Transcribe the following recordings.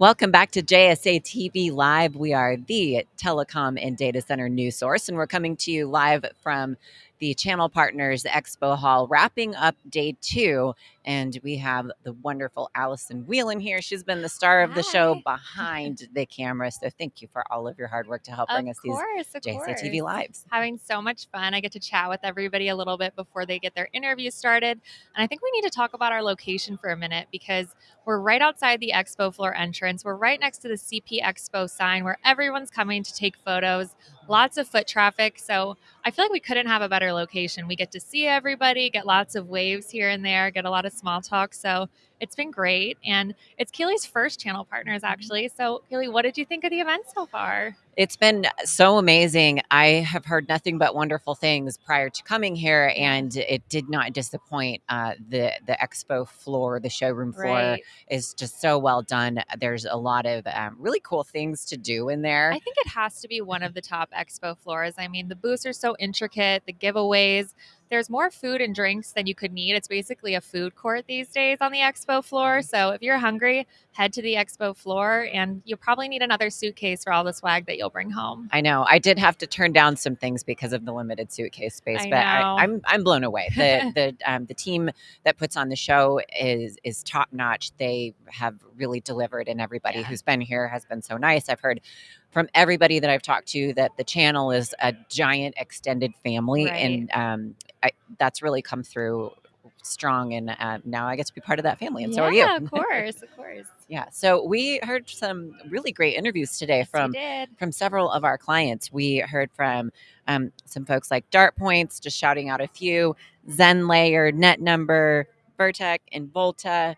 Welcome back to JSA TV Live. We are the telecom and data center news source, and we're coming to you live from the Channel Partners Expo Hall, wrapping up day two. And we have the wonderful Allison Whelan here. She's been the star of the show behind the camera. So thank you for all of your hard work to help Of bring us these course, of JSA TV. Lives. Having so much fun. I get to chat with everybody a little bit before they get their interview started. And I think we need to talk about our location for a minute because we're right outside the expo floor entrance. We're right next to the CP Expo sign where everyone's coming to take photos. Lots of foot traffic. So I feel like we couldn't have a better location. We get to see everybody, get lots of waves here and there, get a lot of small talk. So it's been great. And it's Keely's first channel partners, mm-hmm. actually. So, Keely, what did you think of the event so far? It's been so amazing. I have heard nothing but wonderful things prior to coming here, and it did not disappoint. Uh, the the expo floor, the showroom floor, Right. is just so well done. There's a lot of um, really cool things to do in there. I think it has to be one of the top expo floors. I mean, the booths are so intricate, the giveaways. There's more food and drinks than you could need. It's basically a food court these days on the expo floor. So if you're hungry, head to the expo floor and you'll probably need another suitcase for all the swag that you'll bring home. I know. I did have to turn down some things because of the limited suitcase space, I but I, know. I'm I'm blown away. The the um, the team that puts on the show is is top notch. They have really delivered, and everybody Yeah. who's been here has been so nice. I've heard from everybody that I've talked to that the channel is a giant extended family, Right. and um, I, that's really come through strong. And uh, now I get to be part of that family, and so are you. Yeah, of course, of course. Yeah. So we heard some really great interviews today Yes, from from several of our clients. We heard from um, some folks like DartPoints, just shouting out a few, Zenlayer, Net Number, Vertec, and Volta.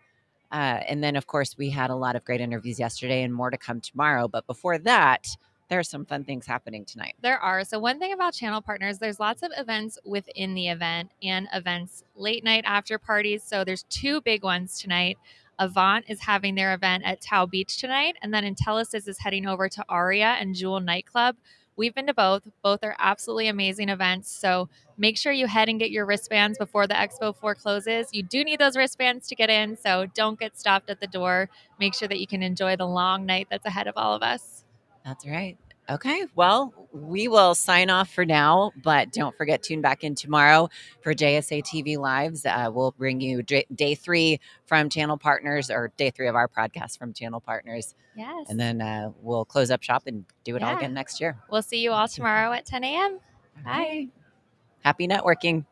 Uh, and then, of course, we had a lot of great interviews yesterday and more to come tomorrow. But before that, there are some fun things happening tonight. There are. So, one thing about channel partners, there's lots of events within the event and events late night after parties. So, there's two big ones tonight. Avant is having their event at Tao Beach tonight, and then Intelisys is heading over to Aria and Jewel Nightclub. We've been to both. Both are absolutely amazing events. So make sure you head and get your wristbands before the expo floor closes. You do need those wristbands to get in, so don't get stopped at the door. Make sure that you can enjoy the long night that's ahead of all of us. That's right. Okay. Well, we will sign off for now, but don't forget, tune back in tomorrow for JSA TV Lives. Uh, we'll bring you day three from Channel Partners or day three of our podcast from Channel Partners. Yes. And then uh, we'll close up shop and do it all again next year. We'll see you all tomorrow at 10 a.m. Bye. Happy networking.